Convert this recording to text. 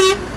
Beep.